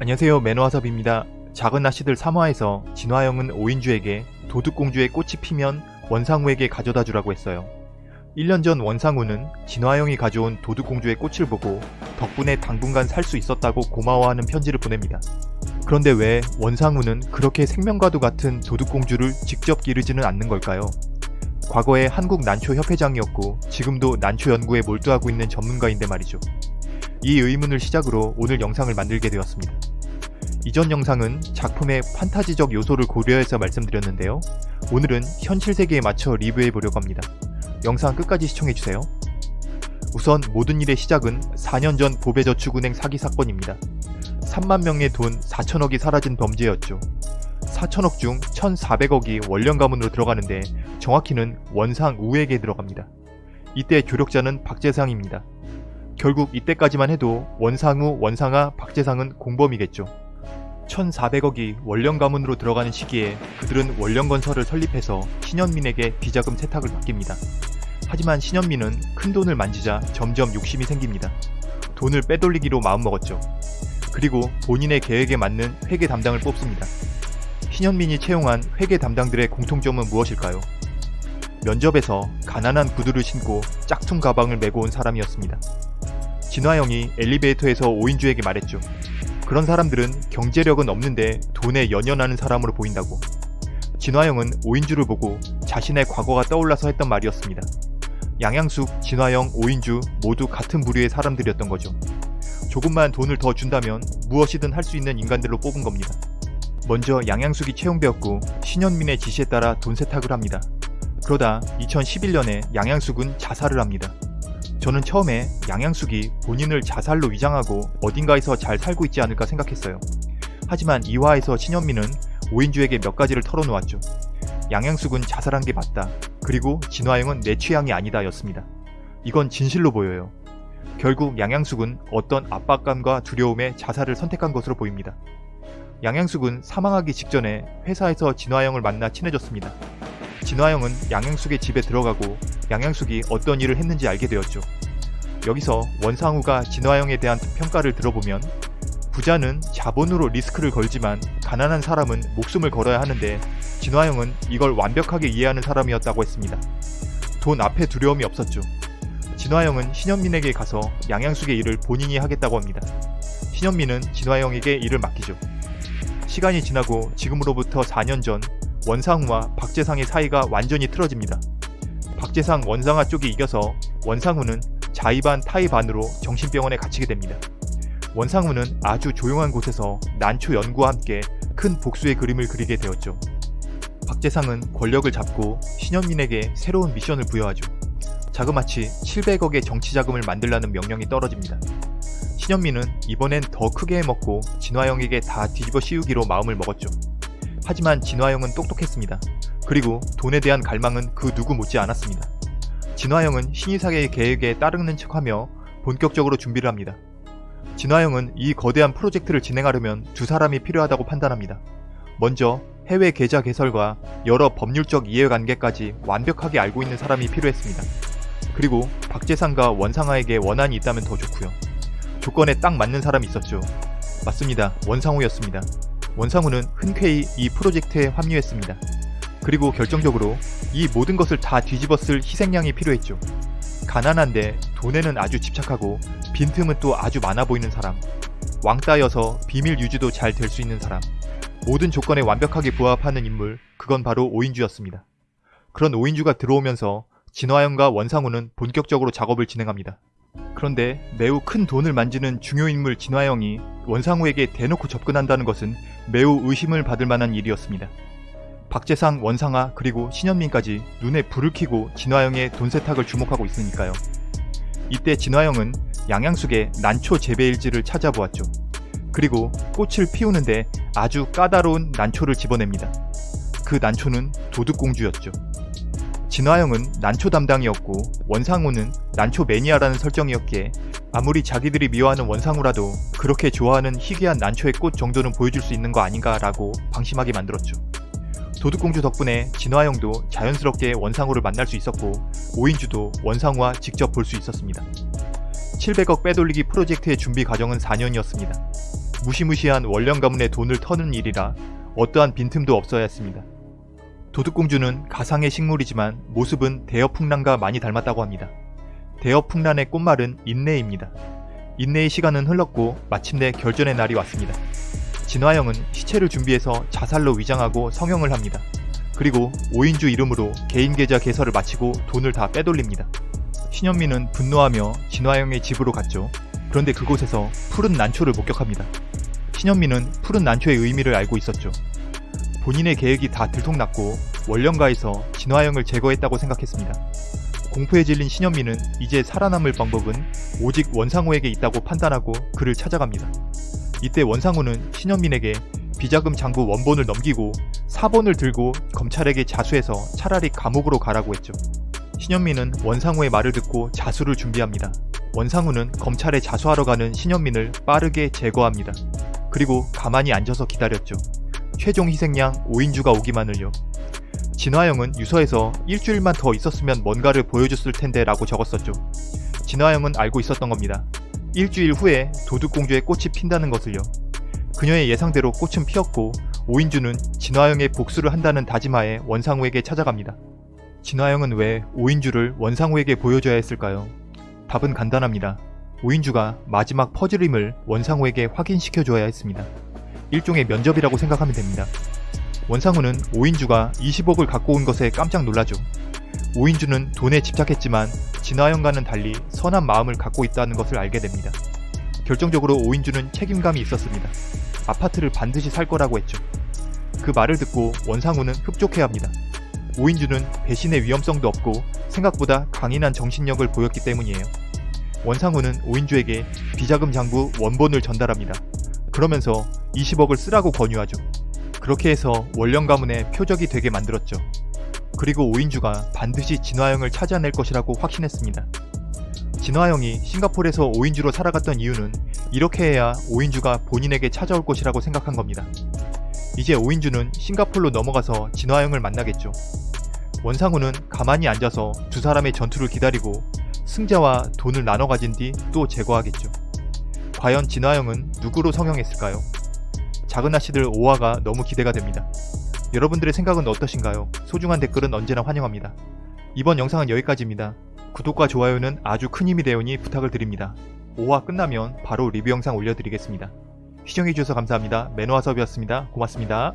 안녕하세요 매너와섭입니다. 작은 나씨들 3화에서 진화영은 오인주에게 도둑공주의 꽃이 피면 원상우에게 가져다 주라고 했어요. 1년 전 원상우는 진화영이 가져온 도둑공주의 꽃을 보고 덕분에 당분간 살 수 있었다고 고마워하는 편지를 보냅니다. 그런데 왜 원상우는 그렇게 생명과도 같은 도둑공주를 직접 기르지는 않는 걸까요? 과거에 한국 난초 협회장이었고 지금도 난초 연구에 몰두하고 있는 전문가인데 말이죠. 이 의문을 시작으로 오늘 영상을 만들게 되었습니다. 이전 영상은 작품의 판타지적 요소를 고려해서 말씀드렸는데요. 오늘은 현실 세계에 맞춰 리뷰해 보려고 합니다. 영상 끝까지 시청해주세요. 우선 모든 일의 시작은 4년 전 보배저축은행 사기 사건입니다. 3만 명의 돈 4천억이 사라진 범죄였죠. 4천억 중 1,400억이 원령 가문으로 들어가는데 정확히는 원상 우에게 들어갑니다. 이때 조력자는 박재상입니다. 결국 이때까지만 해도 원상우, 원상아, 박재상은 공범이겠죠. 1,400억이 원령 가문으로 들어가는 시기에 그들은 원령 건설을 설립해서 신현민에게 비자금 세탁을 맡깁니다. 하지만 신현민은 큰 돈을 만지자 점점 욕심이 생깁니다. 돈을 빼돌리기로 마음먹었죠. 그리고 본인의 계획에 맞는 회계 담당을 뽑습니다. 신현민이 채용한 회계 담당들의 공통점은 무엇일까요? 면접에서 가난한 구두를 신고 짝퉁 가방을 메고 온 사람이었습니다. 진화영이 엘리베이터에서 오인주에게 말했죠. 그런 사람들은 경제력은 없는데 돈에 연연하는 사람으로 보인다고. 진화영은 오인주를 보고 자신의 과거가 떠올라서 했던 말이었습니다. 양양숙, 진화영, 오인주 모두 같은 부류의 사람들이었던 거죠. 조금만 돈을 더 준다면 무엇이든 할 수 있는 인간들로 뽑은 겁니다. 먼저 양양숙이 채용되었고 신현민의 지시에 따라 돈 세탁을 합니다. 그러다 2011년에 양양숙은 자살을 합니다. 저는 처음에 양양숙이 본인을 자살로 위장하고 어딘가에서 잘 살고 있지 않을까 생각했어요. 하지만 2화에서 신현민은 오인주에게 몇 가지를 털어놓았죠. 양양숙은 자살한 게 맞다. 그리고 진화영은 내 취향이 아니다 였습니다. 이건 진실로 보여요. 결국 양양숙은 어떤 압박감과 두려움에 자살을 선택한 것으로 보입니다. 양양숙은 사망하기 직전에 회사에서 진화영을 만나 친해졌습니다. 진화영은 양양숙의 집에 들어가고 양양숙이 어떤 일을 했는지 알게 되었죠. 여기서 원상우가 진화영에 대한 평가를 들어보면 부자는 자본으로 리스크를 걸지만 가난한 사람은 목숨을 걸어야 하는데 진화영은 이걸 완벽하게 이해하는 사람이었다고 했습니다. 돈 앞에 두려움이 없었죠. 진화영은 신현민에게 가서 양양숙의 일을 본인이 하겠다고 합니다. 신현민은 진화영에게 일을 맡기죠. 시간이 지나고 지금으로부터 4년 전 원상우와 박재상의 사이가 완전히 틀어집니다. 박재상 원상아 쪽이 이겨서 원상우는 자의반 타의반으로 정신병원에 갇히게 됩니다. 원상우는 아주 조용한 곳에서 난초 연구와 함께 큰 복수의 그림을 그리게 되었죠. 박재상은 권력을 잡고 신현민에게 새로운 미션을 부여하죠. 자그마치 700억의 정치자금을 만들라는 명령이 떨어집니다. 신현민은 이번엔 더 크게 해먹고 진화영에게 다 뒤집어 씌우기로 마음을 먹었죠. 하지만 진화영은 똑똑했습니다. 그리고 돈에 대한 갈망은 그 누구 못지 않았습니다. 진화영은 신이사계의 계획에 따르는 척하며 본격적으로 준비를 합니다. 진화영은 이 거대한 프로젝트를 진행하려면 두 사람이 필요하다고 판단합니다. 먼저 해외 계좌 개설과 여러 법률적 이해관계까지 완벽하게 알고 있는 사람이 필요했습니다. 그리고 박재상과 원상아에게 원한이 있다면 더 좋고요. 조건에 딱 맞는 사람이 있었죠. 맞습니다. 원상우였습니다. 원상우는 흔쾌히 이 프로젝트에 합류했습니다. 그리고 결정적으로 이 모든 것을 다 뒤집었을 희생양이 필요했죠. 가난한데 돈에는 아주 집착하고 빈틈은 또 아주 많아 보이는 사람 왕따여서 비밀 유지도 잘 될 수 있는 사람 모든 조건에 완벽하게 부합하는 인물 그건 바로 오인주였습니다. 그런 오인주가 들어오면서 진화영과 원상우는 본격적으로 작업을 진행합니다. 그런데 매우 큰 돈을 만지는 중요 인물 진화영이 원상우에게 대놓고 접근한다는 것은 매우 의심을 받을 만한 일이었습니다. 박재상, 원상아, 그리고 신현민까지 눈에 불을 켜고 진화영의 돈 세탁을 주목하고 있으니까요. 이때 진화영은 양양숙의 난초 재배일지를 찾아보았죠. 그리고 꽃을 피우는데 아주 까다로운 난초를 집어냅니다. 그 난초는 도둑공주였죠. 진화영은 난초 담당이었고 원상우는 난초 매니아라는 설정이었기에 아무리 자기들이 미워하는 원상우라도 그렇게 좋아하는 희귀한 난초의 꽃 정도는 보여줄 수 있는 거 아닌가 라고 방심하게 만들었죠. 도둑공주 덕분에 진화영도 자연스럽게 원상우를 만날 수 있었고 오인주도 원상우와 직접 볼 수 있었습니다. 700억 빼돌리기 프로젝트의 준비 과정은 4년이었습니다. 무시무시한 원령 가문의 돈을 터는 일이라 어떠한 빈틈도 없어야 했습니다. 도둑공주는 가상의 식물이지만 모습은 대여풍란과 많이 닮았다고 합니다. 대여풍란의 꽃말은 인내입니다. 인내의 시간은 흘렀고 마침내 결전의 날이 왔습니다. 진화영은 시체를 준비해서 자살로 위장하고 성형을 합니다. 그리고 5인주 이름으로 개인 계좌 개설을 마치고 돈을 다 빼돌립니다. 신현미는 분노하며 진화영의 집으로 갔죠. 그런데 그곳에서 푸른 난초를 목격합니다. 신현미는 푸른 난초의 의미를 알고 있었죠. 본인의 계획이 다 들통났고 원령가에서 진화영을 제거했다고 생각했습니다. 공포에 질린 신현미는 이제 살아남을 방법은 오직 원상우에게 있다고 판단하고 그를 찾아갑니다. 이때 원상우는 신현민에게 비자금 장부 원본을 넘기고 사본을 들고 검찰에게 자수해서 차라리 감옥으로 가라고 했죠. 신현민은 원상우의 말을 듣고 자수를 준비합니다. 원상우는 검찰에 자수하러 가는 신현민을 빠르게 제거합니다. 그리고 가만히 앉아서 기다렸죠. 최종 희생양 5인주가 오기만을요. 진화영은 유서에서 일주일만 더 있었으면 뭔가를 보여줬을 텐데 라고 적었었죠. 진화영은 알고 있었던 겁니다. 일주일 후에 도둑공주의 꽃이 핀다는 것을요. 그녀의 예상대로 꽃은 피었고 오인주는 진화영의 복수를 한다는 다짐하에 원상우에게 찾아갑니다. 진화영은 왜 오인주를 원상우에게 보여줘야 했을까요? 답은 간단합니다. 오인주가 마지막 퍼즐임을 원상우에게 확인시켜줘야 했습니다. 일종의 면접이라고 생각하면 됩니다. 원상우는 오인주가 20억을 갖고 온 것에 깜짝 놀라죠. 오인주는 돈에 집착했지만 진화영과는 달리 선한 마음을 갖고 있다는 것을 알게 됩니다. 결정적으로 오인주는 책임감이 있었습니다. 아파트를 반드시 살 거라고 했죠. 그 말을 듣고 원상우는 흡족해합니다. 오인주는 배신의 위험성도 없고 생각보다 강인한 정신력을 보였기 때문이에요. 원상우는 오인주에게 비자금 장부 원본을 전달합니다. 그러면서 20억을 쓰라고 권유하죠. 그렇게 해서 원령 가문의 표적이 되게 만들었죠. 그리고 오인주가 반드시 진화영을 찾아낼 것이라고 확신했습니다. 진화영이 싱가폴에서 오인주로 살아갔던 이유는 이렇게 해야 오인주가 본인에게 찾아올 것이라고 생각한 겁니다. 이제 오인주는 싱가폴로 넘어가서 진화영을 만나겠죠. 원상우는 가만히 앉아서 두 사람의 전투를 기다리고 승자와 돈을 나눠 가진 뒤 또 제거하겠죠. 과연 진화영은 누구로 성형했을까요? 작은 아씨들 5화가 너무 기대가 됩니다. 여러분들의 생각은 어떠신가요? 소중한 댓글은 언제나 환영합니다. 이번 영상은 여기까지입니다. 구독과 좋아요는 아주 큰 힘이 되오니 부탁을 드립니다. 5화 끝나면 바로 리뷰 영상 올려드리겠습니다. 시청해주셔서 감사합니다. 매너와섭이었습니다. 고맙습니다.